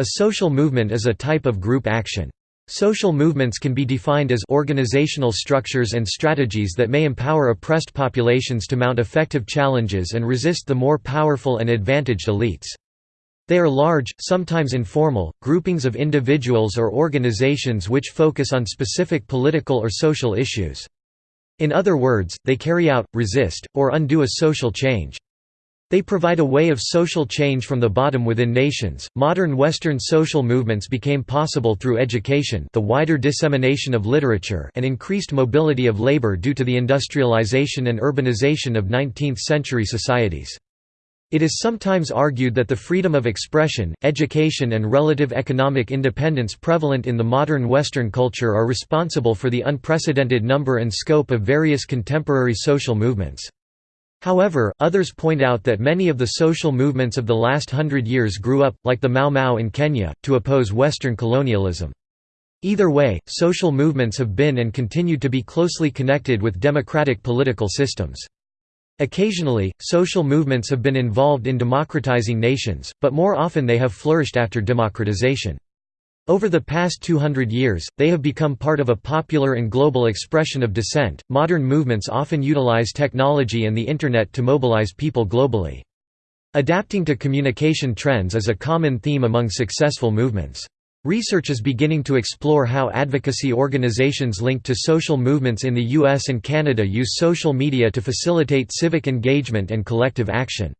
A social movement is a type of group action. Social movements can be defined as organizational structures and strategies that may empower oppressed populations to mount effective challenges and resist the more powerful and advantaged elites. They are large, sometimes informal, groupings of individuals or organizations which focus on specific political or social issues. In other words, they carry out, resist, or undo a social change. They provide a way of social change from the bottom within nations. Modern Western social movements became possible through education, the wider dissemination of literature, and increased mobility of labor due to the industrialization and urbanization of 19th-century societies. It is sometimes argued that the freedom of expression, education and relative economic independence prevalent in the modern Western culture are responsible for the unprecedented number and scope of various contemporary social movements. However, others point out that many of the social movements of the last hundred years grew up, like the Mau Mau in Kenya, to oppose Western colonialism. Either way, social movements have been and continue to be closely connected with democratic political systems. Occasionally, social movements have been involved in democratizing nations, but more often they have flourished after democratization. Over the past 200 years, they have become part of a popular and global expression of dissent. Modern movements often utilize technology and the Internet to mobilize people globally. Adapting to communication trends is a common theme among successful movements. Research is beginning to explore how advocacy organizations linked to social movements in the US and Canada use social media to facilitate civic engagement and collective action.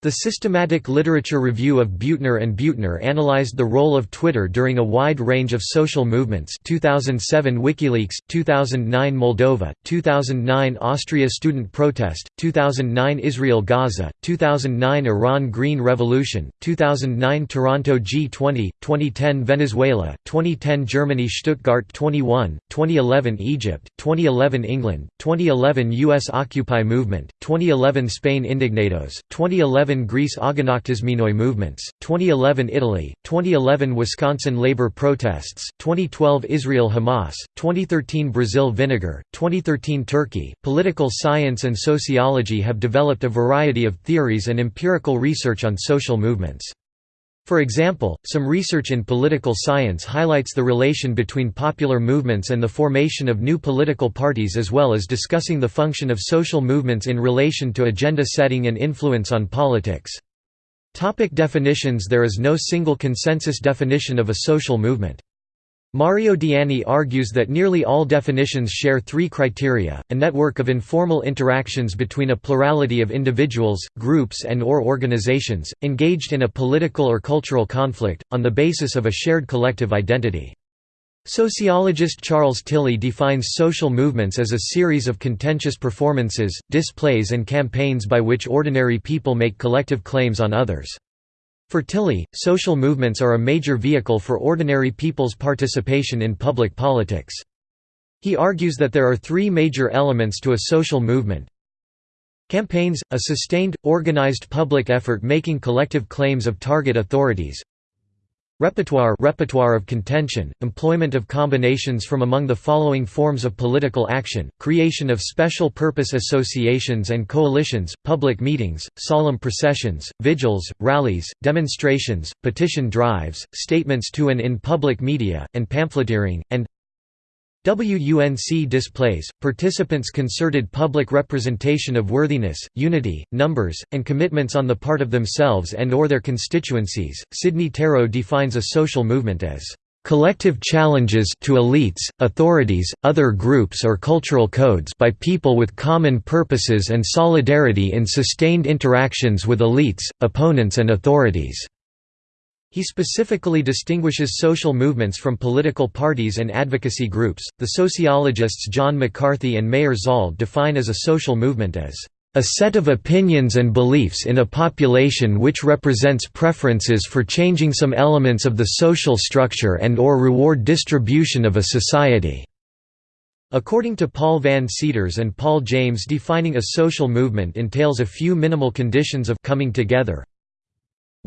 The Systematic Literature Review of Buettner and Buettner analyzed the role of Twitter during a wide range of social movements 2007 WikiLeaks, 2009 Moldova, 2009 Austria student protest, 2009 Israel Gaza, 2009 Iran Green Revolution, 2009 Toronto G20, 2010 Venezuela, 2010 Germany Stuttgart 21, 2011 Egypt, 2011 England, 2011 US Occupy movement, 2011 Spain Indignados, 2011 2011 Greece Aganaktismenoi movements, 2011 Italy, 2011 Wisconsin labor protests, 2012 Israel Hamas, 2013 Brazil vinegar, 2013 Turkey. Political science and sociology have developed a variety of theories and empirical research on social movements. For example, some research in political science highlights the relation between popular movements and the formation of new political parties as well as discussing the function of social movements in relation to agenda setting and influence on politics. Topic definitions There is no single consensus definition of a social movement. Mario Diani argues that nearly all definitions share three criteria, a network of informal interactions between a plurality of individuals, groups and or organizations, engaged in a political or cultural conflict, on the basis of a shared collective identity. Sociologist Charles Tilly defines social movements as a series of contentious performances, displays and campaigns by which ordinary people make collective claims on others. For Tilly, social movements are a major vehicle for ordinary people's participation in public politics. He argues that there are three major elements to a social movement. Campaigns – a sustained, organized public effort making collective claims of target authorities Repertoire repertoire of contention, employment of combinations from among the following forms of political action, creation of special purpose associations and coalitions, public meetings, solemn processions, vigils, rallies, demonstrations, petition drives, statements to and in public media, and pamphleteering, and WUNC displays, participants' concerted public representation of worthiness, unity, numbers, and commitments on the part of themselves and or their constituencies. Sidney Tarrow defines a social movement as collective challenges to elites, authorities, other groups or cultural codes by people with common purposes and solidarity in sustained interactions with elites, opponents and authorities. He specifically distinguishes social movements from political parties and advocacy groups. The sociologists John McCarthy and Mayer Zald define as a social movement as a set of opinions and beliefs in a population which represents preferences for changing some elements of the social structure and or reward distribution of a society." According to Paul Van Seters and Paul James defining a social movement entails a few minimal conditions of coming together,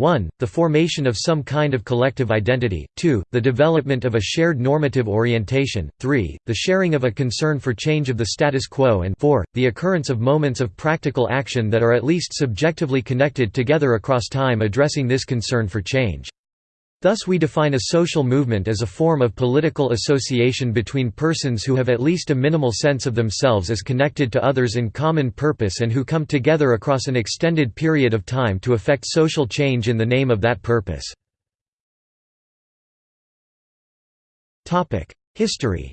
1. The formation of some kind of collective identity, 2. The development of a shared normative orientation, 3. The sharing of a concern for change of the status quo and 4. The occurrence of moments of practical action that are at least subjectively connected together across time addressing this concern for change. Thus we define a social movement as a form of political association between persons who have at least a minimal sense of themselves as connected to others in common purpose and who come together across an extended period of time to effect social change in the name of that purpose. History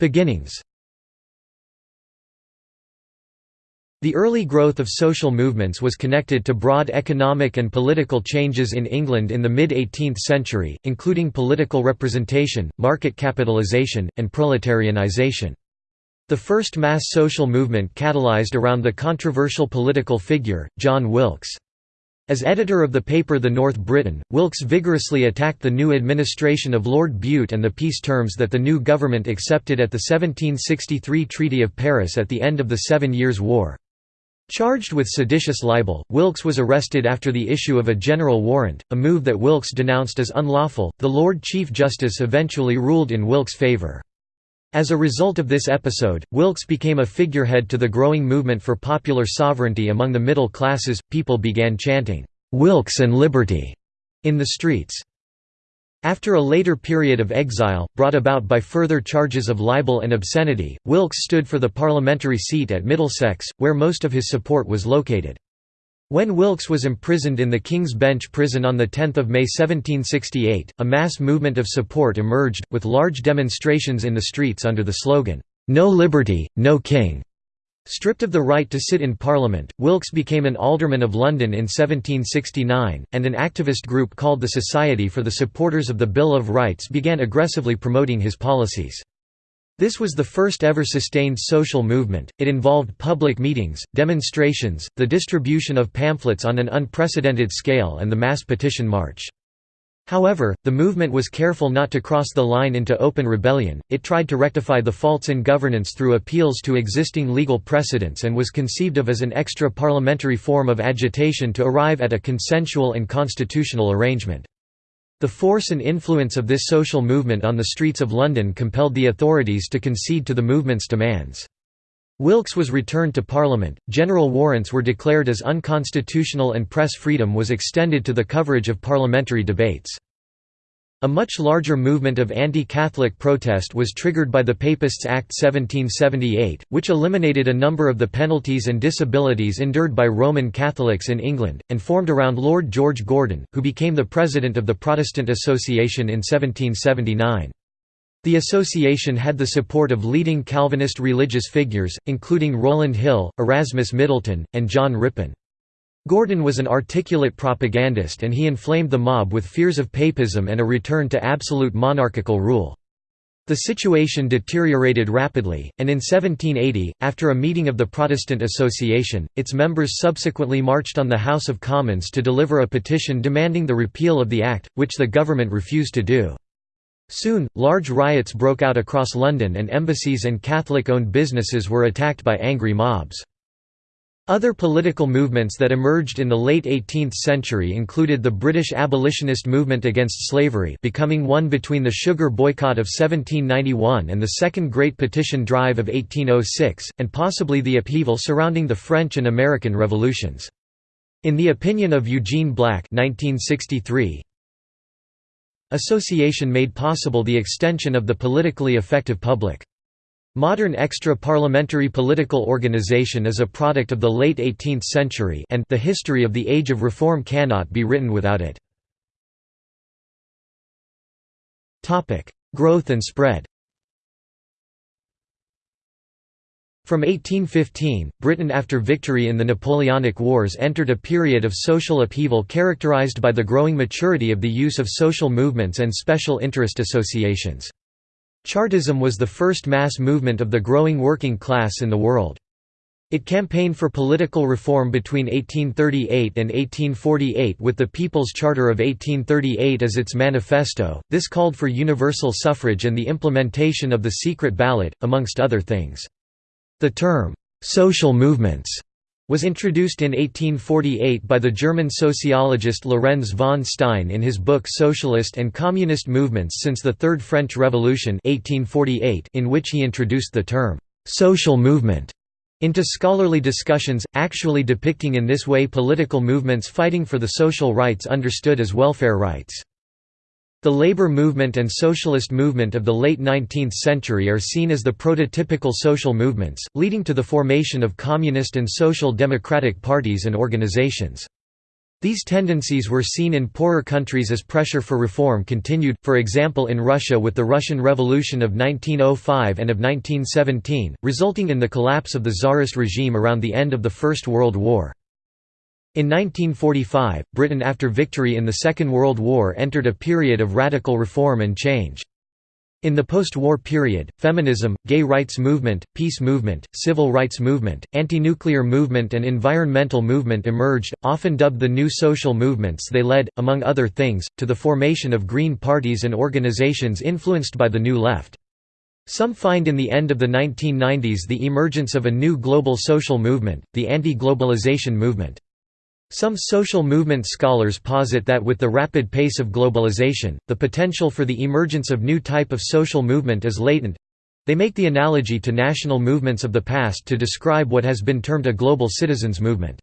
Beginnings The early growth of social movements was connected to broad economic and political changes in England in the mid-18th century, including political representation, market capitalisation, and proletarianisation. The first mass social movement catalysed around the controversial political figure, John Wilkes. As editor of the paper The North Briton, Wilkes vigorously attacked the new administration of Lord Bute and the peace terms that the new government accepted at the 1763 Treaty of Paris at the end of the Seven Years' War. Charged with seditious libel, Wilkes was arrested after the issue of a general warrant, a move that Wilkes denounced as unlawful. The Lord Chief Justice eventually ruled in Wilkes' favor. As a result of this episode, Wilkes became a figurehead to the growing movement for popular sovereignty among the middle classes. People began chanting, Wilkes and liberty, in the streets. After a later period of exile, brought about by further charges of libel and obscenity, Wilkes stood for the parliamentary seat at Middlesex, where most of his support was located. When Wilkes was imprisoned in the King's Bench prison on 10 May 1768, a mass movement of support emerged, with large demonstrations in the streets under the slogan, "'No Liberty, No King'". Stripped of the right to sit in Parliament, Wilkes became an alderman of London in 1769, and an activist group called the Society for the Supporters of the Bill of Rights began aggressively promoting his policies. This was the first ever sustained social movement, it involved public meetings, demonstrations, the distribution of pamphlets on an unprecedented scale and the mass petition march. However, the movement was careful not to cross the line into open rebellion, it tried to rectify the faults in governance through appeals to existing legal precedents and was conceived of as an extra-parliamentary form of agitation to arrive at a consensual and constitutional arrangement. The force and influence of this social movement on the streets of London compelled the authorities to concede to the movement's demands. Wilkes was returned to Parliament, general warrants were declared as unconstitutional and press freedom was extended to the coverage of parliamentary debates. A much larger movement of anti-Catholic protest was triggered by the Papists Act 1778, which eliminated a number of the penalties and disabilities endured by Roman Catholics in England, and formed around Lord George Gordon, who became the president of the Protestant Association in 1779. The association had the support of leading Calvinist religious figures, including Rowland Hill, Erasmus Middleton, and John Rippon. Gordon was an articulate propagandist and he inflamed the mob with fears of papism and a return to absolute monarchical rule. The situation deteriorated rapidly, and in 1780, after a meeting of the Protestant Association, its members subsequently marched on the House of Commons to deliver a petition demanding the repeal of the Act, which the government refused to do. Soon, large riots broke out across London and embassies and Catholic-owned businesses were attacked by angry mobs. Other political movements that emerged in the late 18th century included the British abolitionist movement against slavery becoming one between the sugar boycott of 1791 and the Second Great Petition Drive of 1806, and possibly the upheaval surrounding the French and American revolutions. In the opinion of Eugene Black 1963, Association made possible the extension of the politically effective public. Modern extra-parliamentary political organization is a product of the late 18th century and the history of the Age of Reform cannot be written without it. Growth and spread From 1815, Britain after victory in the Napoleonic Wars entered a period of social upheaval characterized by the growing maturity of the use of social movements and special interest associations. Chartism was the first mass movement of the growing working class in the world. It campaigned for political reform between 1838 and 1848 with the People's Charter of 1838 as its manifesto. This called for universal suffrage and the implementation of the secret ballot, amongst other things. The term, "'social movements' was introduced in 1848 by the German sociologist Lorenz von Stein in his book Socialist and Communist Movements since the Third French Revolution 1848 in which he introduced the term, "'social movement' into scholarly discussions, actually depicting in this way political movements fighting for the social rights understood as welfare rights. The labor movement and socialist movement of the late 19th century are seen as the prototypical social movements, leading to the formation of communist and social democratic parties and organizations. These tendencies were seen in poorer countries as pressure for reform continued, for example in Russia with the Russian Revolution of 1905 and of 1917, resulting in the collapse of the Tsarist regime around the end of the First World War. In 1945, Britain after victory in the Second World War entered a period of radical reform and change. In the post-war period, feminism, gay rights movement, peace movement, civil rights movement, anti-nuclear movement and environmental movement emerged, often dubbed the new social movements they led, among other things, to the formation of green parties and organizations influenced by the New Left. Some find in the end of the 1990s the emergence of a new global social movement, the anti-globalization movement. Some social movement scholars posit that with the rapid pace of globalization, the potential for the emergence of new type of social movement is latent. They make the analogy to national movements of the past to describe what has been termed a global citizens movement.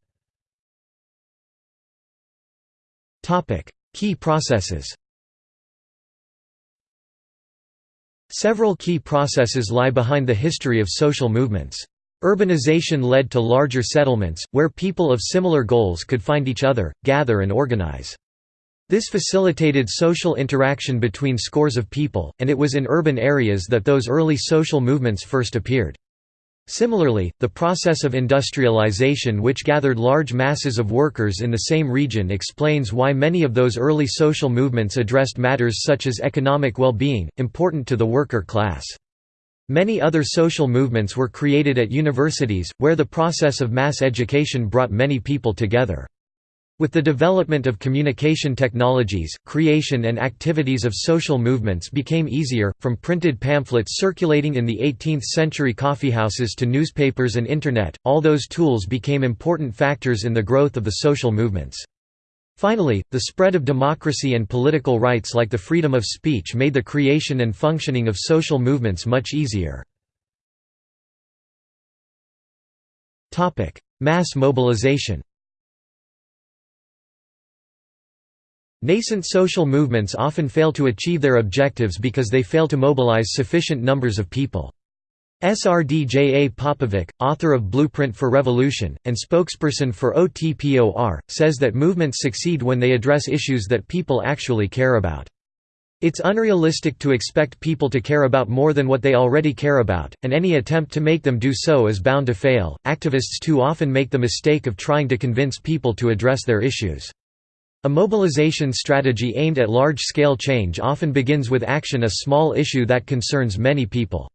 Key processes Several key processes lie behind the history of social movements. Urbanization led to larger settlements, where people of similar goals could find each other, gather and organize. This facilitated social interaction between scores of people, and it was in urban areas that those early social movements first appeared. Similarly, the process of industrialization which gathered large masses of workers in the same region explains why many of those early social movements addressed matters such as economic well-being, important to the worker class. Many other social movements were created at universities, where the process of mass education brought many people together. With the development of communication technologies, creation and activities of social movements became easier, from printed pamphlets circulating in the 18th-century coffeehouses to newspapers and Internet, all those tools became important factors in the growth of the social movements. Finally, the spread of democracy and political rights like the freedom of speech made the creation and functioning of social movements much easier. Mass mobilization Nascent social movements often fail to achieve their objectives because they fail to mobilize sufficient numbers of people. Srdja Popovic, author of Blueprint for Revolution, and spokesperson for OTPOR, says that movements succeed when they address issues that people actually care about. It's unrealistic to expect people to care about more than what they already care about, and any attempt to make them do so is bound to fail. Activists too often make the mistake of trying to convince people to address their issues. A mobilization strategy aimed at large-scale change often begins with action a small issue that concerns many people.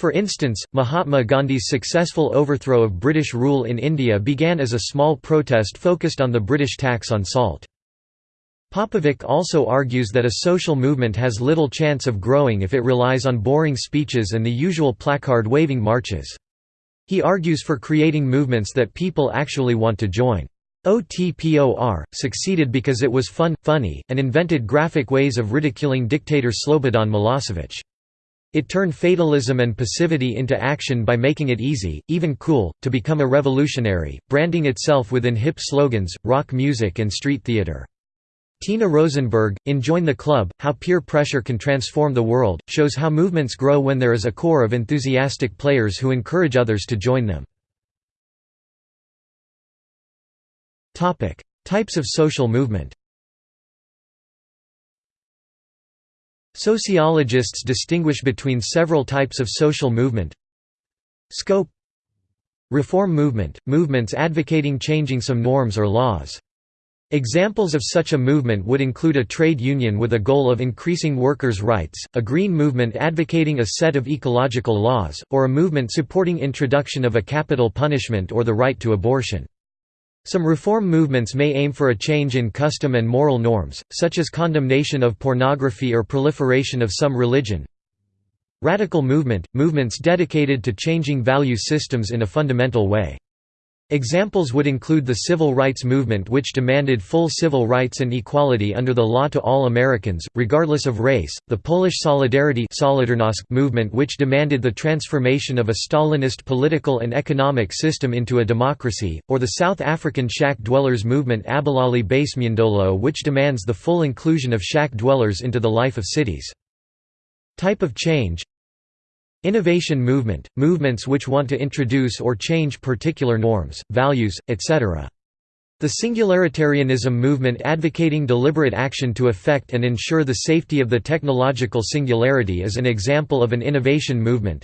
For instance, Mahatma Gandhi's successful overthrow of British rule in India began as a small protest focused on the British tax on salt. Popovic also argues that a social movement has little chance of growing if it relies on boring speeches and the usual placard-waving marches. He argues for creating movements that people actually want to join. OTPOR, succeeded because it was fun, funny, and invented graphic ways of ridiculing dictator Slobodan Milosevic. It turned fatalism and passivity into action by making it easy, even cool, to become a revolutionary, branding itself within hip slogans, rock music and street theater. Tina Rosenberg, in Join the Club, How Peer Pressure Can Transform the World, shows how movements grow when there is a core of enthusiastic players who encourage others to join them. Types of social movement Sociologists distinguish between several types of social movement Scope Reform movement – movements advocating changing some norms or laws. Examples of such a movement would include a trade union with a goal of increasing workers' rights, a green movement advocating a set of ecological laws, or a movement supporting introduction of a capital punishment or the right to abortion. Some reform movements may aim for a change in custom and moral norms, such as condemnation of pornography or proliferation of some religion. Radical movement – movements dedicated to changing value systems in a fundamental way. Examples would include the civil rights movement which demanded full civil rights and equality under the law to all Americans, regardless of race, the Polish Solidarity movement which demanded the transformation of a Stalinist political and economic system into a democracy, or the South African shack dwellers movement Abahlali baseMjondolo which demands the full inclusion of shack dwellers into the life of cities. Type of change Innovation movement – movements which want to introduce or change particular norms, values, etc. The singularitarianism movement advocating deliberate action to effect and ensure the safety of the technological singularity is an example of an innovation movement.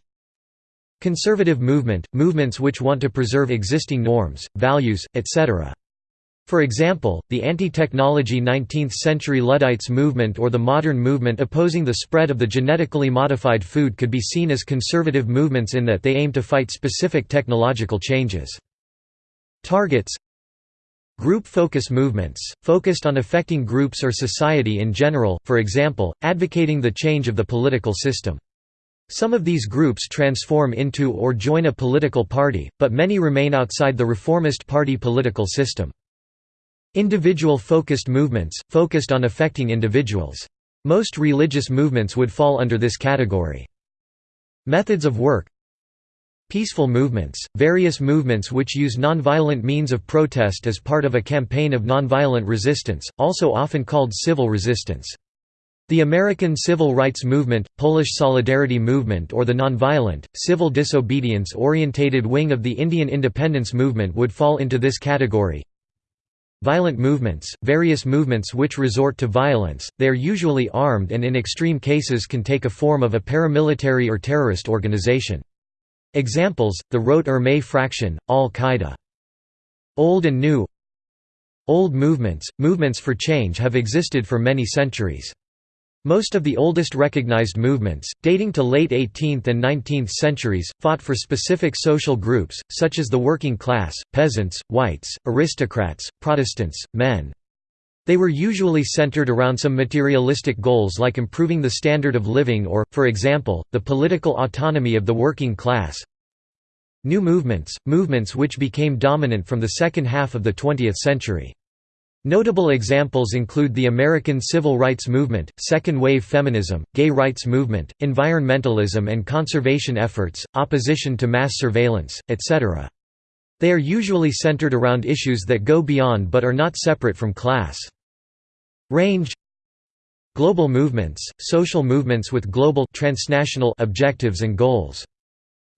Conservative movement – movements which want to preserve existing norms, values, etc. For example, the anti-technology 19th-century Luddites movement or the modern movement opposing the spread of the genetically modified food could be seen as conservative movements in that they aim to fight specific technological changes. Targets Group focus movements, focused on affecting groups or society in general, for example, advocating the change of the political system. Some of these groups transform into or join a political party, but many remain outside the reformist party political system. Individual-focused movements, focused on affecting individuals. Most religious movements would fall under this category. Methods of work Peaceful movements, various movements which use nonviolent means of protest as part of a campaign of nonviolent resistance, also often called civil resistance. The American Civil Rights Movement, Polish Solidarity Movement or the nonviolent, civil disobedience-orientated wing of the Indian independence movement would fall into this category. Violent movements, various movements which resort to violence, they are usually armed and in extreme cases can take a form of a paramilitary or terrorist organization. Examples, the Rote Armee Fraktion, Al-Qaeda. Old and New Old movements, movements for change have existed for many centuries. Most of the oldest recognized movements, dating to late 18th and 19th centuries, fought for specific social groups, such as the working class, peasants, whites, aristocrats, Protestants, men. They were usually centered around some materialistic goals like improving the standard of living or, for example, the political autonomy of the working class. New movements, movements which became dominant from the second half of the 20th century. Notable examples include the American Civil Rights Movement, second-wave feminism, gay rights movement, environmentalism and conservation efforts, opposition to mass surveillance, etc. They are usually centered around issues that go beyond but are not separate from class. Range Global movements, social movements with global transnational objectives and goals.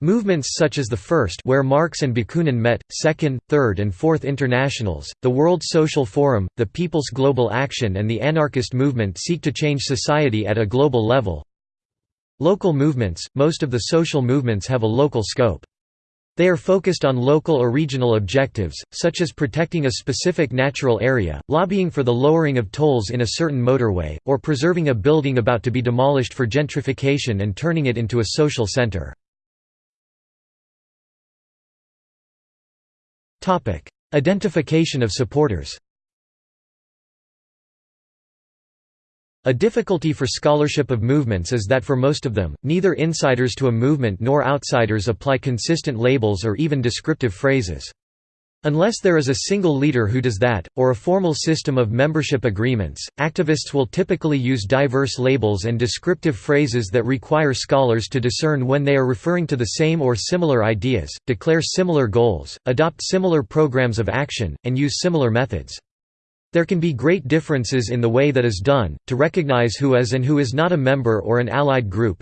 Movements such as the first where Marx and Bakunin met, second, third and fourth internationals, the World Social Forum, the People's Global Action and the anarchist movement seek to change society at a global level. Local movements – Most of the social movements have a local scope. They are focused on local or regional objectives, such as protecting a specific natural area, lobbying for the lowering of tolls in a certain motorway, or preserving a building about to be demolished for gentrification and turning it into a social center. Identification of supporters A difficulty for scholarship of movements is that for most of them, neither insiders to a movement nor outsiders apply consistent labels or even descriptive phrases. Unless there is a single leader who does that, or a formal system of membership agreements, activists will typically use diverse labels and descriptive phrases that require scholars to discern when they are referring to the same or similar ideas, declare similar goals, adopt similar programs of action, and use similar methods. There can be great differences in the way that is done, to recognize who is and who is not a member or an allied group,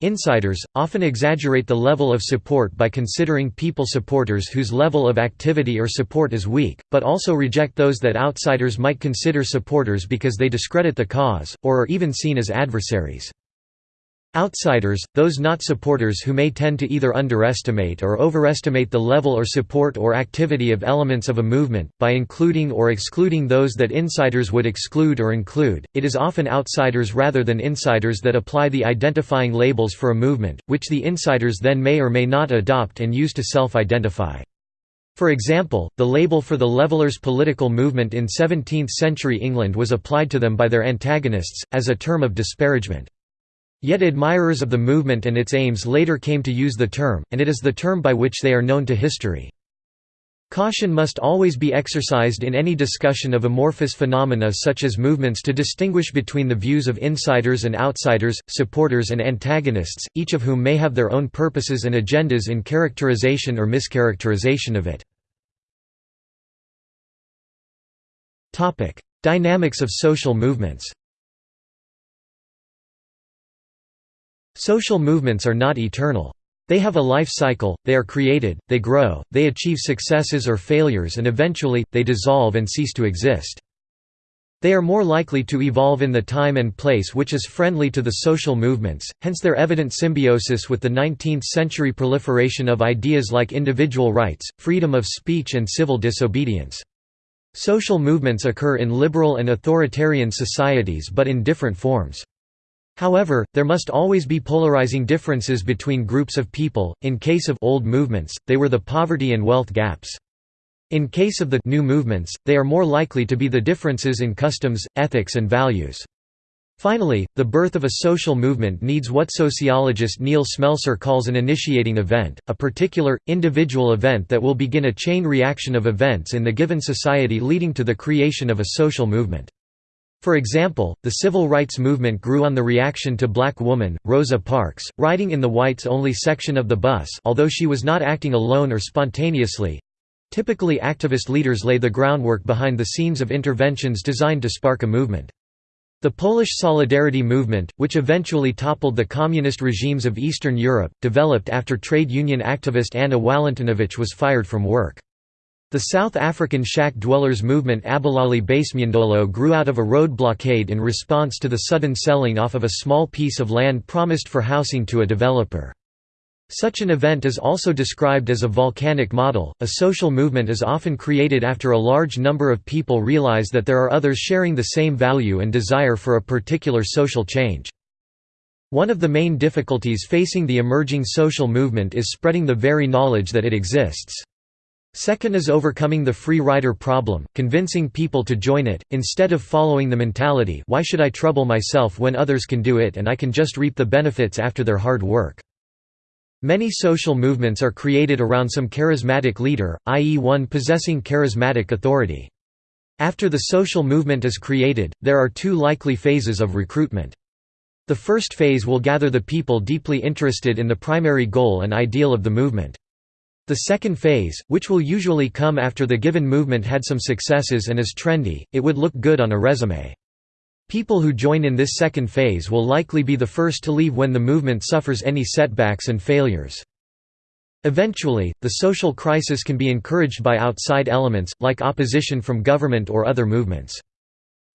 Insiders, often exaggerate the level of support by considering people supporters whose level of activity or support is weak, but also reject those that outsiders might consider supporters because they discredit the cause, or are even seen as adversaries. Outsiders, those not supporters who may tend to either underestimate or overestimate the level or support or activity of elements of a movement, by including or excluding those that insiders would exclude or include. It is often outsiders rather than insiders that apply the identifying labels for a movement, which the insiders then may or may not adopt and use to self-identify. For example, the label for the Levelers political movement in 17th-century England was applied to them by their antagonists, as a term of disparagement. Yet admirers of the movement and its aims later came to use the term, and it is the term by which they are known to history. Caution must always be exercised in any discussion of amorphous phenomena such as movements to distinguish between the views of insiders and outsiders, supporters and antagonists, each of whom may have their own purposes and agendas in characterization or mischaracterization of it. Dynamics of social movements Social movements are not eternal. They have a life cycle, they are created, they grow, they achieve successes or failures and eventually, they dissolve and cease to exist. They are more likely to evolve in the time and place which is friendly to the social movements, hence their evident symbiosis with the 19th-century proliferation of ideas like individual rights, freedom of speech and civil disobedience. Social movements occur in liberal and authoritarian societies but in different forms. However, there must always be polarizing differences between groups of people, in case of old movements, they were the poverty and wealth gaps. In case of the new movements, they are more likely to be the differences in customs, ethics and values. Finally, the birth of a social movement needs what sociologist Neil Smelser calls an initiating event, a particular, individual event that will begin a chain reaction of events in the given society leading to the creation of a social movement. For example, the civil rights movement grew on the reaction to black woman, Rosa Parks, riding in the whites-only section of the bus although she was not acting alone or spontaneously. Typically activist leaders lay the groundwork behind the scenes of interventions designed to spark a movement. The Polish Solidarity movement, which eventually toppled the communist regimes of Eastern Europe, developed after trade union activist Anna Walentynowicz was fired from work. The South African shack dwellers movement Abahlali baseMjondolo grew out of a road blockade in response to the sudden selling off of a small piece of land promised for housing to a developer. Such an event is also described as a volcanic model. A social movement is often created after a large number of people realize that there are others sharing the same value and desire for a particular social change. One of the main difficulties facing the emerging social movement is spreading the very knowledge that it exists. Second is overcoming the free rider problem, convincing people to join it, instead of following the mentality why should I trouble myself when others can do it and I can just reap the benefits after their hard work. Many social movements are created around some charismatic leader, i.e. one possessing charismatic authority. After the social movement is created, there are two likely phases of recruitment. The first phase will gather the people deeply interested in the primary goal and ideal of the movement. The second phase, which will usually come after the given movement had some successes and is trendy, it would look good on a resume. People who join in this second phase will likely be the first to leave when the movement suffers any setbacks and failures. Eventually, the social crisis can be encouraged by outside elements, like opposition from government or other movements.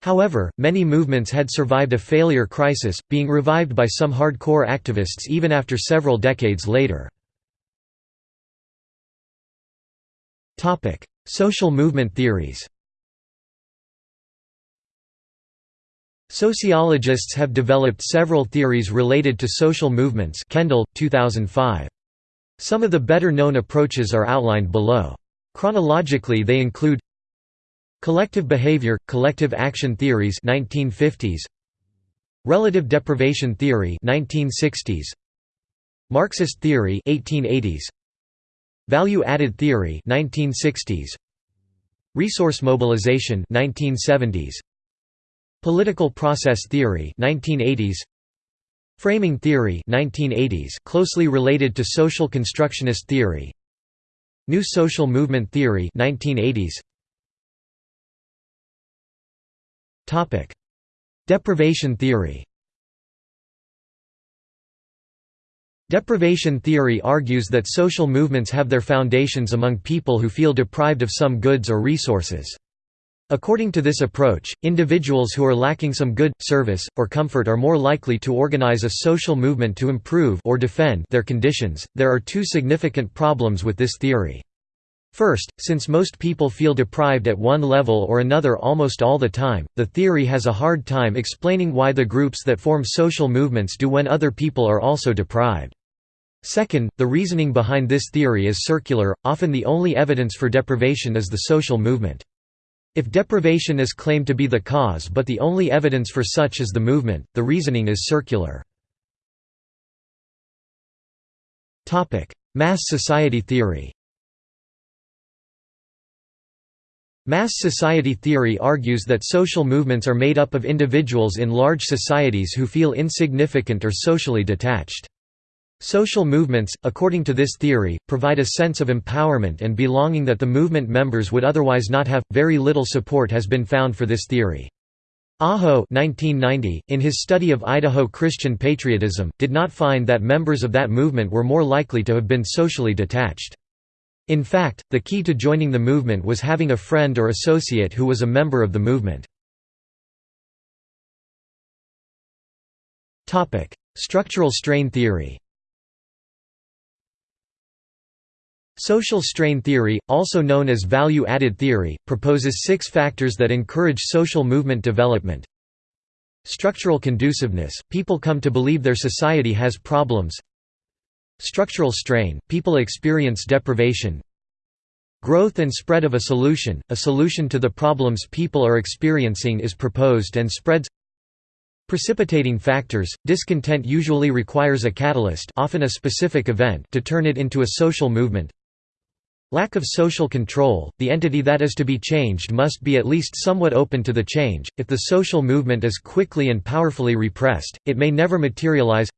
However, many movements had survived a failure crisis, being revived by some hardcore activists even after several decades later. Social movement theories Sociologists have developed several theories related to social movements Kendall, 2005. Some of the better-known approaches are outlined below. Chronologically they include Collective behavior, collective action theories 1950s, Relative deprivation theory 1960s, Marxist theory 1880s, Value-added theory 1960s Resource mobilization 1970s Political process theory 1980s Framing theory 1980s closely related to social constructionist theory. New social movement theory 1980s Topic. Deprivation theory Deprivation theory argues that social movements have their foundations among people who feel deprived of some goods or resources. According to this approach, individuals who are lacking some good, service, or comfort are more likely to organize a social movement to improve or defend their conditions. There are two significant problems with this theory. First, since most people feel deprived at one level or another almost all the time, the theory has a hard time explaining why the groups that form social movements do when other people are also deprived. Second, the reasoning behind this theory is circular, often the only evidence for deprivation is the social movement. If deprivation is claimed to be the cause but the only evidence for such is the movement, the reasoning is circular. Mass society theory Mass society theory argues that social movements are made up of individuals in large societies who feel insignificant or socially detached. Social movements, according to this theory, provide a sense of empowerment and belonging that the movement members would otherwise not have. Very little support has been found for this theory. Aho 1990, in his study of Idaho Christian patriotism, did not find that members of that movement were more likely to have been socially detached. In fact, the key to joining the movement was having a friend or associate who was a member of the movement. Structural strain theory Social strain theory, also known as value-added theory, proposes six factors that encourage social movement development. Structural conduciveness – people come to believe their society has problems. Structural strain – people experience deprivation. Growth and spread of a solution – a solution to the problems people are experiencing is proposed and spreads. Precipitating factors – discontent usually requires a catalyst often a specific event to turn it into a social movement Lack of social control, the entity that is to be changed must be at least somewhat open to the change, if the social movement is quickly and powerfully repressed, it may never materialize.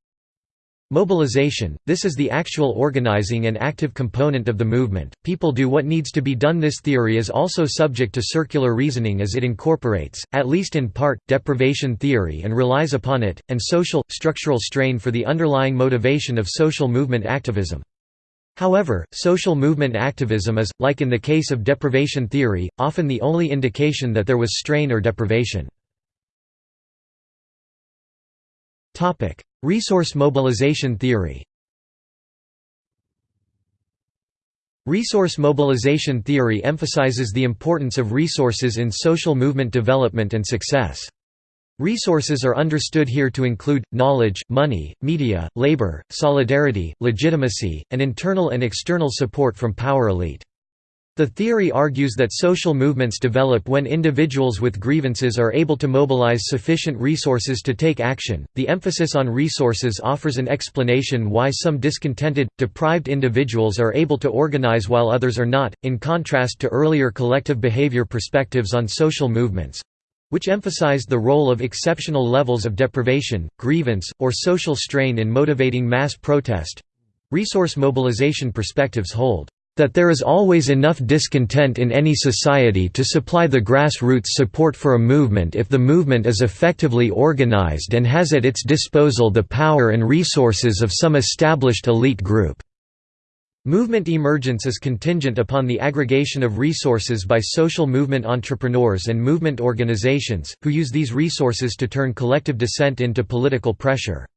Mobilization – This is the actual organizing and active component of the movement, people do what needs to be done. This theory is also subject to circular reasoning as it incorporates, at least in part, deprivation theory and relies upon it, and social, structural strain for the underlying motivation of social movement activism. However, social movement activism is, like in the case of deprivation theory, often the only indication that there was strain or deprivation. Resource mobilization theory Resource mobilization theory emphasizes the importance of resources in social movement development and success. Resources are understood here to include, knowledge, money, media, labor, solidarity, legitimacy, and internal and external support from power elite. The theory argues that social movements develop when individuals with grievances are able to mobilize sufficient resources to take action. The emphasis on resources offers an explanation why some discontented, deprived individuals are able to organize while others are not, in contrast to earlier collective behavior perspectives on social movements which emphasized the role of exceptional levels of deprivation, grievance, or social strain in motivating mass protest. Resource mobilization perspectives hold that there is always enough discontent in any society to supply the grassroots support for a movement if the movement is effectively organized and has at its disposal the power and resources of some established elite group. Movement emergence is contingent upon the aggregation of resources by social movement entrepreneurs and movement organizations, who use these resources to turn collective dissent into political pressure.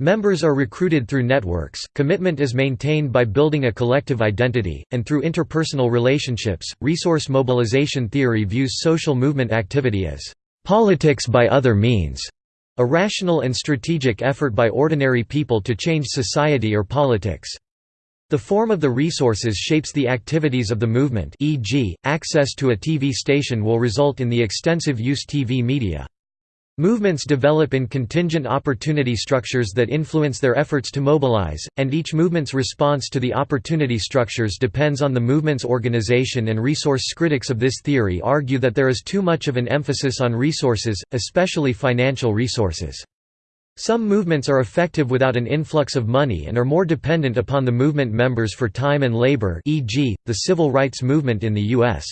Members are recruited through networks, commitment is maintained by building a collective identity, and through interpersonal relationships. Resource mobilization theory views social movement activity as politics by other means, a rational and strategic effort by ordinary people to change society or politics. The form of the resources shapes the activities of the movement e.g., access to a TV station will result in the extensive use TV media. Movements develop in contingent opportunity structures that influence their efforts to mobilize, and each movement's response to the opportunity structures depends on the movement's organization and resource. Critics of this theory argue that there is too much of an emphasis on resources, especially financial resources. Some movements are effective without an influx of money and are more dependent upon the movement members for time and labor e.g., the civil rights movement in the U.S.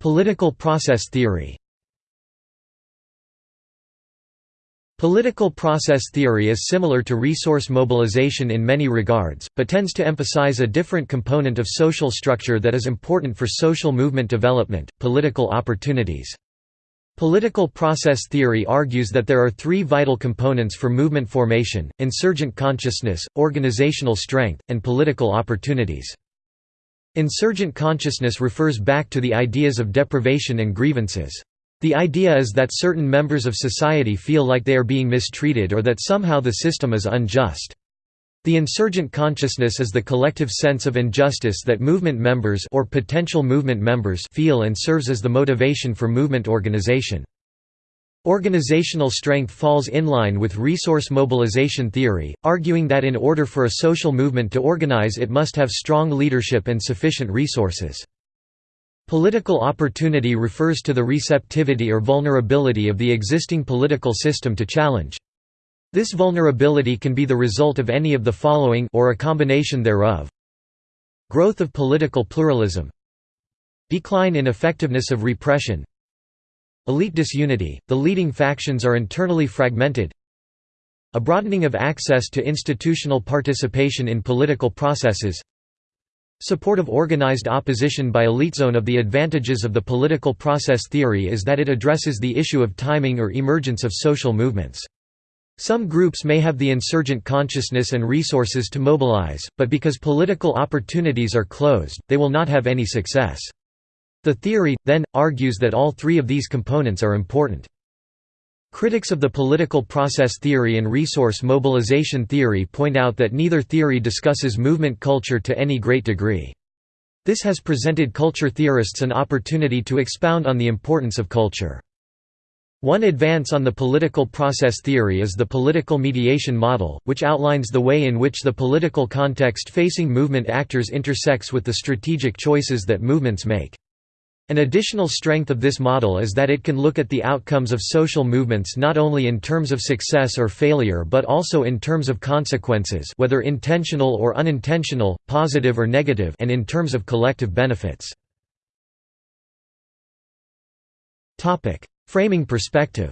Political process theory Political process theory is similar to resource mobilization in many regards, but tends to emphasize a different component of social structure that is important for social movement development, political opportunities. Political process theory argues that there are three vital components for movement formation, insurgent consciousness, organizational strength, and political opportunities. Insurgent consciousness refers back to the ideas of deprivation and grievances. The idea is that certain members of society feel like they are being mistreated or that somehow the system is unjust. The insurgent consciousness is the collective sense of injustice that movement members or potential movement members feel and serves as the motivation for movement organization. Organizational strength falls in line with resource mobilization theory, arguing that in order for a social movement to organize it must have strong leadership and sufficient resources. Political opportunity refers to the receptivity or vulnerability of the existing political system to challenge. This vulnerability can be the result of any of the following or a combination thereof. Growth of political pluralism. Decline in effectiveness of repression. Elite disunity, the leading factions are internally fragmented. A broadening of access to institutional participation in political processes. Support of organized opposition by elite zone of the advantages of the political process theory is that it addresses the issue of timing or emergence of social movements. Some groups may have the insurgent consciousness and resources to mobilize, but because political opportunities are closed, they will not have any success. The theory, then, argues that all three of these components are important. Critics of the political process theory and resource mobilization theory point out that neither theory discusses movement culture to any great degree. This has presented culture theorists an opportunity to expound on the importance of culture. One advance on the political process theory is the political mediation model, which outlines the way in which the political context facing movement actors intersects with the strategic choices that movements make. An additional strength of this model is that it can look at the outcomes of social movements not only in terms of success or failure but also in terms of consequences whether intentional or unintentional, positive or negative and in terms of collective benefits. Framing perspective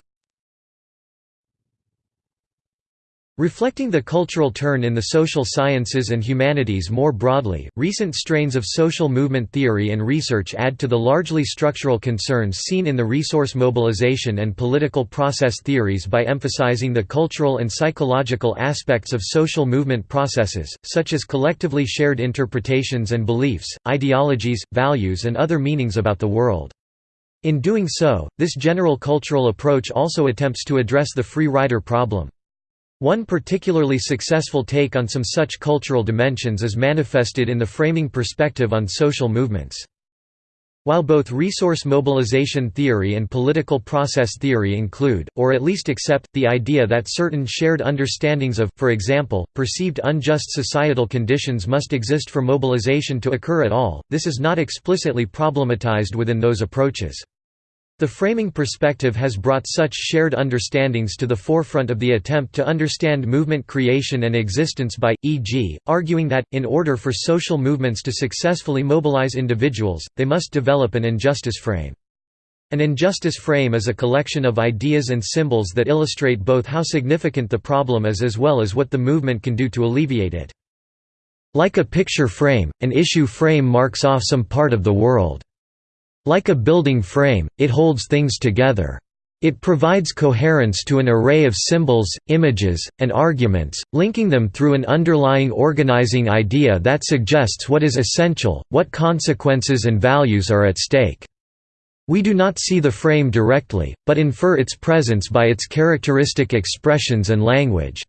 Reflecting the cultural turn in the social sciences and humanities more broadly, recent strains of social movement theory and research add to the largely structural concerns seen in the resource mobilization and political process theories by emphasizing the cultural and psychological aspects of social movement processes, such as collectively shared interpretations and beliefs, ideologies, values and other meanings about the world. In doing so, this general cultural approach also attempts to address the free rider problem. One particularly successful take on some such cultural dimensions is manifested in the framing perspective on social movements. While both resource mobilization theory and political process theory include, or at least accept, the idea that certain shared understandings of, for example, perceived unjust societal conditions must exist for mobilization to occur at all, this is not explicitly problematized within those approaches. The framing perspective has brought such shared understandings to the forefront of the attempt to understand movement creation and existence by, e.g., arguing that, in order for social movements to successfully mobilize individuals, they must develop an injustice frame. An injustice frame is a collection of ideas and symbols that illustrate both how significant the problem is as well as what the movement can do to alleviate it. Like a picture frame, an issue frame marks off some part of the world. Like a building frame, it holds things together. It provides coherence to an array of symbols, images, and arguments, linking them through an underlying organizing idea that suggests what is essential, what consequences and values are at stake. We do not see the frame directly, but infer its presence by its characteristic expressions and language.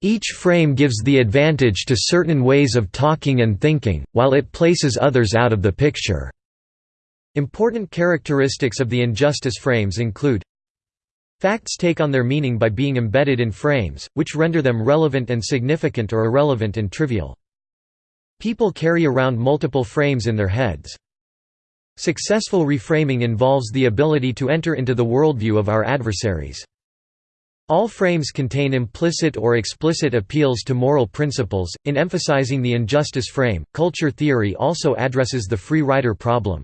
Each frame gives the advantage to certain ways of talking and thinking, while it places others out of the picture. Important characteristics of the injustice frames include Facts take on their meaning by being embedded in frames, which render them relevant and significant or irrelevant and trivial. People carry around multiple frames in their heads. Successful reframing involves the ability to enter into the worldview of our adversaries. All frames contain implicit or explicit appeals to moral principles. In emphasizing the injustice frame, culture theory also addresses the free rider problem.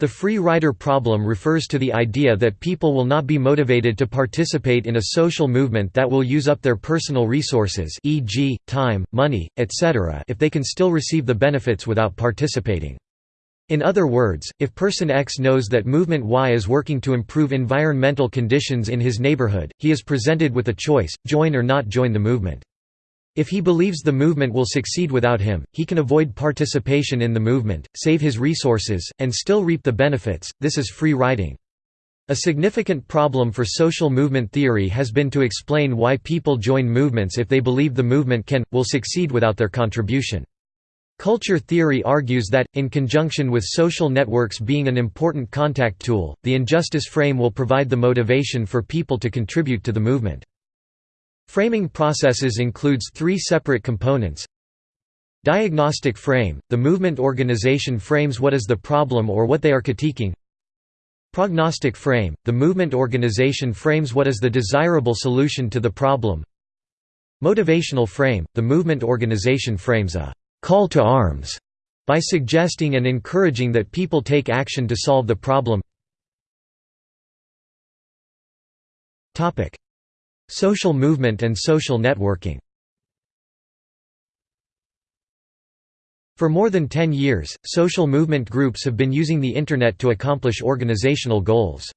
The free rider problem refers to the idea that people will not be motivated to participate in a social movement that will use up their personal resources e.g., time, money, etc. if they can still receive the benefits without participating. In other words, if person X knows that movement Y is working to improve environmental conditions in his neighborhood, he is presented with a choice, join or not join the movement. If he believes the movement will succeed without him, he can avoid participation in the movement, save his resources, and still reap the benefits. This is free riding. A significant problem for social movement theory has been to explain why people join movements if they believe the movement can, will succeed without their contribution. Culture theory argues that, in conjunction with social networks being an important contact tool, the injustice frame will provide the motivation for people to contribute to the movement. Framing processes includes three separate components. Diagnostic frame – the movement organization frames what is the problem or what they are critiquing. Prognostic frame – the movement organization frames what is the desirable solution to the problem. Motivational frame – the movement organization frames a call to arms by suggesting and encouraging that people take action to solve the problem. Social movement and social networking For more than 10 years, social movement groups have been using the Internet to accomplish organizational goals.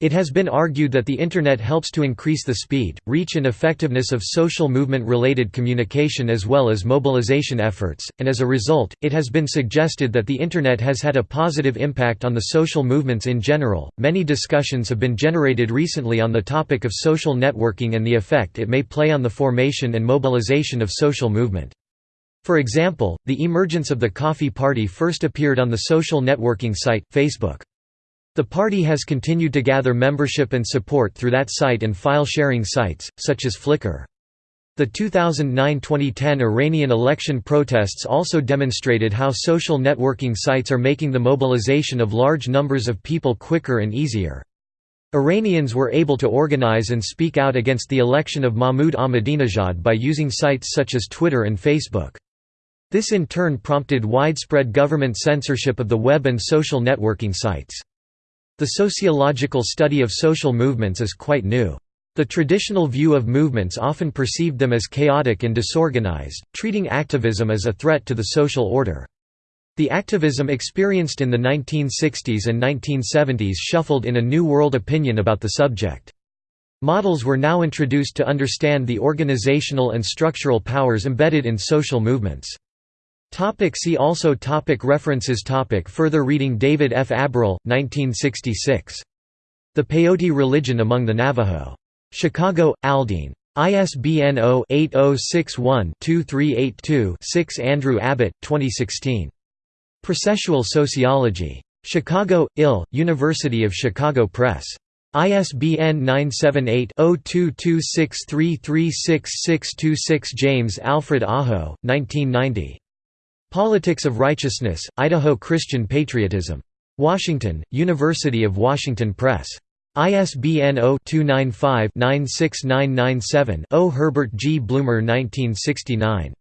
It has been argued that the Internet helps to increase the speed, reach and effectiveness of social movement-related communication as well as mobilization efforts, and as a result, it has been suggested that the Internet has had a positive impact on the social movements in general. Many discussions have been generated recently on the topic of social networking and the effect it may play on the formation and mobilization of social movement. For example, the emergence of the Coffee Party first appeared on the social networking site, Facebook. The party has continued to gather membership and support through that site and file-sharing sites, such as Flickr. The 2009–2010 Iranian election protests also demonstrated how social networking sites are making the mobilization of large numbers of people quicker and easier. Iranians were able to organize and speak out against the election of Mahmoud Ahmadinejad by using sites such as Twitter and Facebook. This in turn prompted widespread government censorship of the web and social networking sites. The sociological study of social movements is quite new. The traditional view of movements often perceived them as chaotic and disorganized, treating activism as a threat to the social order. The activism experienced in the 1960s and 1970s shuffled in a new world opinion about the subject. Models were now introduced to understand the organizational and structural powers embedded in social movements. Topic see also topic References topic Further reading David F. Aberle, 1966. The Peyote Religion Among the Navajo. Chicago, Aldine. ISBN 0-8061-2382-6 Andrew Abbott, 2016. Processual Sociology. Chicago, IL, University of Chicago Press. ISBN 978-0226336626 James Alfred Aho, 1990. Politics of Righteousness, Idaho Christian Patriotism. Washington, University of Washington Press. ISBN 0-295-96997-0 Herbert G. Blumer 1969.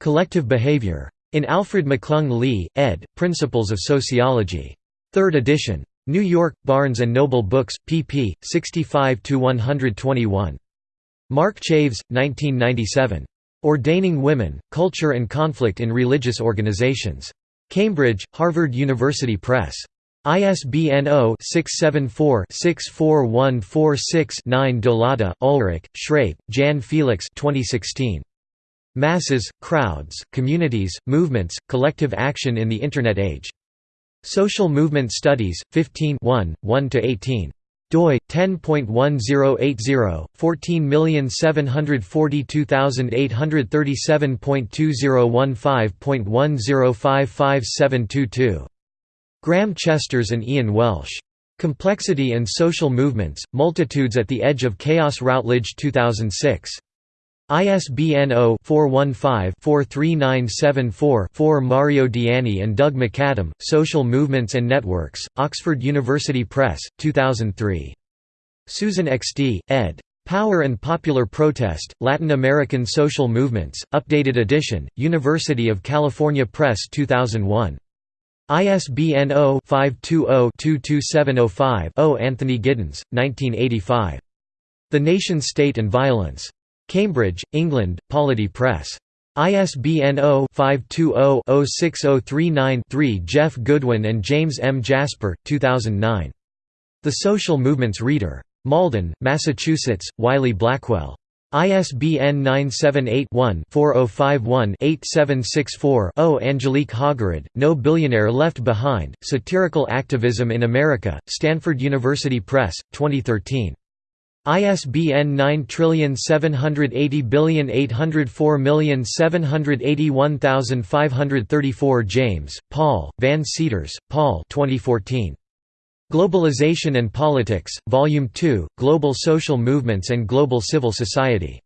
Collective Behavior. In Alfred McClung Lee, ed., Principles of Sociology. 3rd edition. New York, Barnes & Noble Books, pp. 65–121. Mark Chaves, 1997. Ordaining Women, Culture and Conflict in Religious Organizations. Cambridge, Harvard University Press. ISBN 0-674-64146-9 Dolata, Ulrich, Schrape, Jan Felix 2016. Masses, Crowds, Communities, Movements, Collective Action in the Internet Age. Social Movement Studies, 15 1–18 doi 10.1080 14742837.2015.10557222 Graham Chesters and Ian Welsh. Complexity and Social Movements, Multitudes at the Edge of Chaos Routledge 2006. ISBN 0-415-43974-4 Mario Diani and Doug McAdam, Social Movements and Networks, Oxford University Press, 2003. Susan XD, ed. Power and Popular Protest, Latin American Social Movements, Updated Edition, University of California Press 2001. ISBN 0-520-22705-0 Anthony Giddens, 1985. The Nation State and Violence. Cambridge, England, Polity Press. ISBN 0-520-06039-3 Jeff Goodwin and James M. Jasper, 2009. The Social Movements Reader. Malden, Massachusetts, Wiley Blackwell. ISBN 978-1-4051-8764-0 Angelique Haugerud, No Billionaire Left Behind, Satirical Activism in America, Stanford University Press, 2013. ISBN 9780804781534 James, Paul, Van Seters, Paul 2014. Globalization and Politics, Volume 2, Global Social Movements and Global Civil Society.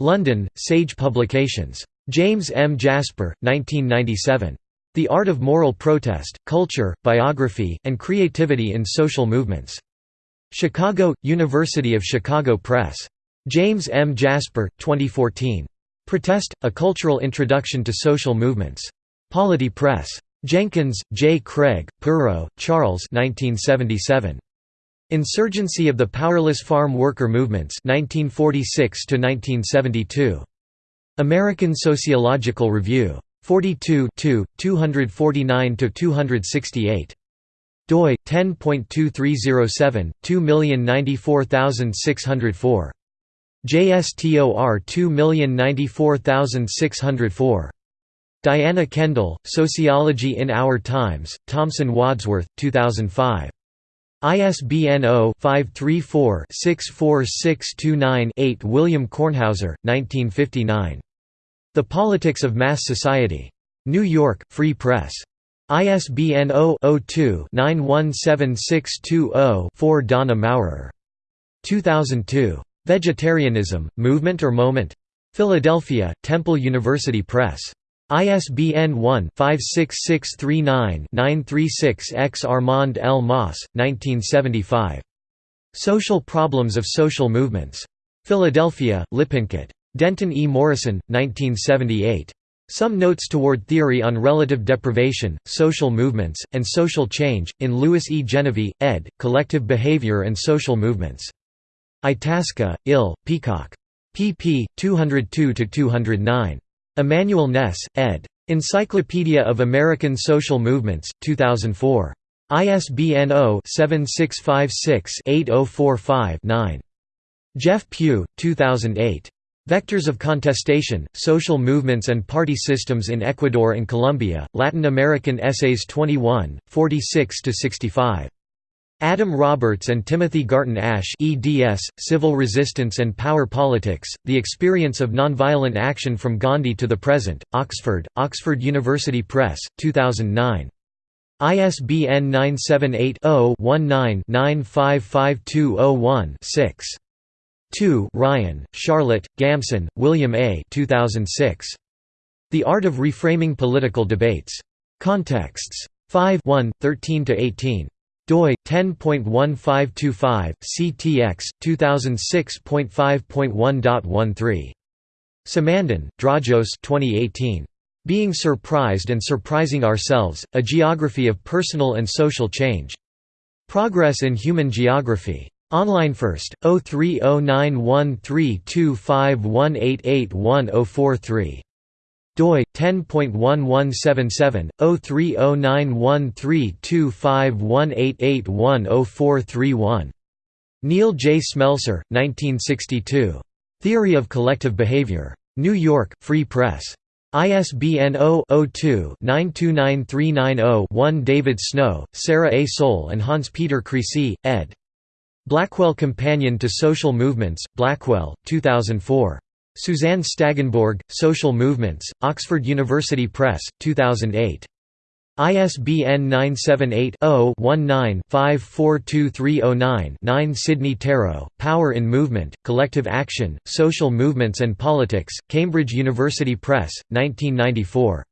London, Sage Publications. James M. Jasper, 1997. The Art of Moral Protest, Culture, Biography, and Creativity in Social Movements. Chicago, University of Chicago Press. James M. Jasper, 2014. Protest, A Cultural Introduction to Social Movements. Polity Press. Jenkins, J. Craig, Perrow, Charles 1977. Insurgency of the Powerless Farm Worker Movements 1946 American Sociological Review. 42 249–268 doi 10.2307 2094604 JSTOR 2094604 Diana Kendall Sociology in Our Times Thomson Wadsworth 2005 ISBN 0-534-64629-8 William Kornhauser 1959 The Politics of Mass Society. New York Free Press ISBN 0-02-917620-4 Donna Maurer. 2002. Vegetarianism, Movement or Moment? Philadelphia, Temple University Press. ISBN 1-56639-936-X Armand L. Mauss, 1975. Social Problems of Social Movements. Philadelphia, Lippincott. Denton E. Morrison, 1978. Some Notes Toward Theory on Relative Deprivation, Social Movements, and Social Change, in Louis E. Genevie, ed., Collective Behavior and Social Movements. Itasca, Ill, Peacock. pp. 202–209. Immanuel Ness, ed. Encyclopedia of American Social Movements, 2004. ISBN 0-7656-8045-9. Jeff Pugh, 2008. Vectors of Contestation, Social Movements and Party Systems in Ecuador and Colombia, Latin American Essays 21, 46–65. Adam Roberts and Timothy Garton Ash eds, Civil Resistance and Power Politics, The Experience of Nonviolent Action from Gandhi to the Present, Oxford, Oxford University Press, 2009. ISBN 978 0 19 955201 6. 2 Ryan, Charlotte, Gamson, William A. 2006. The Art of Reframing Political Debates. Contexts. 5 1, 13–18 doi 10.1525 CTX 2006.5.1.13 Simandan, Dragos 2018 Being Surprised and Surprising Ourselves: A Geography of Personal and Social Change. Progress in Human Geography. Online first, 0309132518811043 doi 10.1177 0309132518811041 Neil J. Smelser, 1962. Theory of Collective Behavior. New York, Free Press. ISBN 0-02-929390-1 David Snow, Sarah A. Soule and Hans-Peter Kriesi, ed. Blackwell Companion to Social Movements, Blackwell, 2004. Suzanne Staggenborg, Social Movements, Oxford University Press, 2008. ISBN 978-0-19-542309-9 Sidney Tarrow, Power in Movement, Collective Action, Social Movements and Politics, Cambridge University Press, 1994.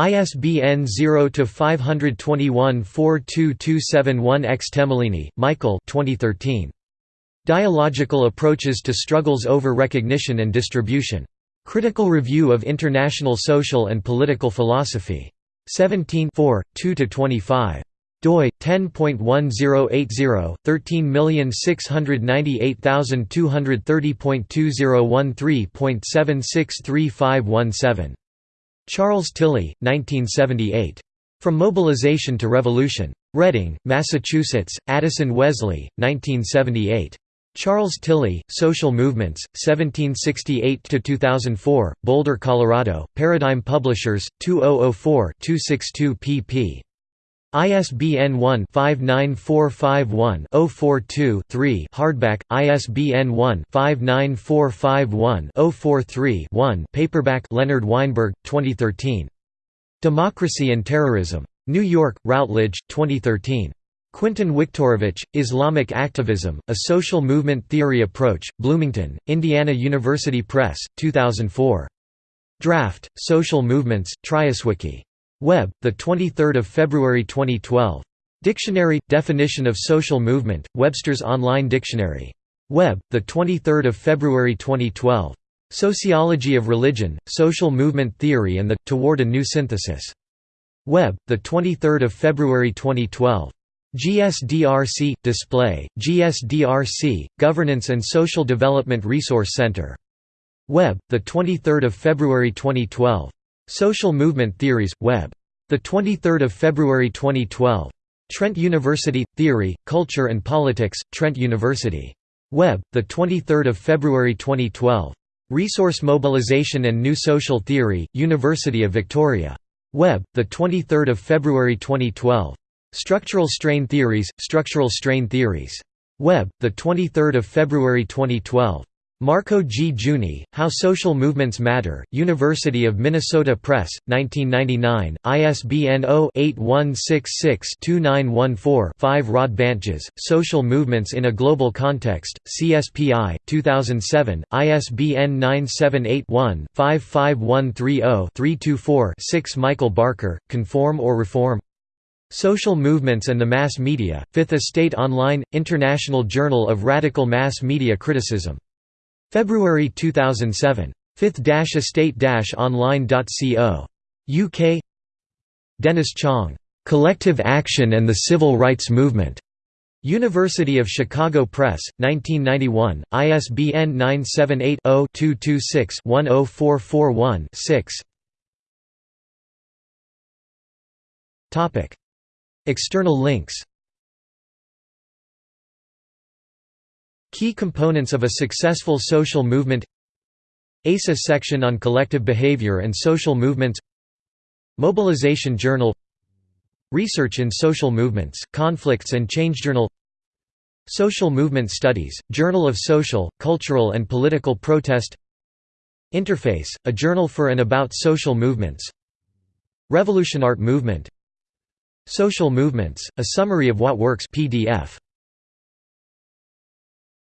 ISBN 0-521-42271-X Temelini, Michael 2013. Dialogical Approaches to Struggles Over Recognition and Distribution. Critical Review of International Social and Political Philosophy. 17 2–25 doi 10.1080 13698230.2013.763517 Charles Tilly, 1978. From Mobilization to Revolution. Reading, Massachusetts, Addison Wesley, 1978. Charles Tilly, Social Movements, 1768–2004, Boulder, Colorado, Paradigm Publishers, 2004-262 pp. ISBN 1-59451-042-3 Hardback, ISBN 1-59451-043-1 Paperback Leonard Weinberg, 2013. Democracy and Terrorism. New York, Routledge, 2013. Quintan Wiktorowicz, Islamic Activism, A Social Movement Theory Approach, Bloomington, Indiana University Press, 2004. Draft, Social Movements, Triaswiki. Web, 23 February 2012. Dictionary – Definition of Social Movement, Webster's Online Dictionary. Web, 23 February 2012. Sociology of Religion, Social Movement Theory and the – Toward a New Synthesis. Web, 23 February 2012. GSDRC – Display, GSDRC, Governance and Social Development Resource Center. Web, 23 February 2012. Social Movement Theories, Web. 23 February 2012. Trent University – Theory, Culture and Politics, Trent University. Web, 23 February 2012. Resource Mobilization and New Social Theory, University of Victoria. Web, 23 February 2012. Structural Strain Theories, Structural Strain Theories. Web, 23 February 2012. Marco G. Giugni, How Social Movements Matter, University of Minnesota Press, 1999, ISBN 0-8166-2914-5 Rod Bantjes, Social Movements in a Global Context, CSPI, 2007, ISBN 978-1-55130-324-6 Michael Barker, Conform or Reform? Social Movements and the Mass Media, Fifth Estate Online, International Journal of Radical Mass Media Criticism February 2007. fifth-estate-online.co. UK Dennis Chong. "'Collective Action and the Civil Rights Movement' University of Chicago Press, 1991, ISBN 978-0-226-10441-6 External links Key components of a successful social movement. ASA section on collective behavior and social movements. Mobilization Journal. Research in Social Movements, Conflicts and Change Journal. Social Movement Studies, Journal of Social, Cultural and Political Protest. Interface, a journal for and about social movements. Revolution Art Movement. Social Movements, a summary of what works PDF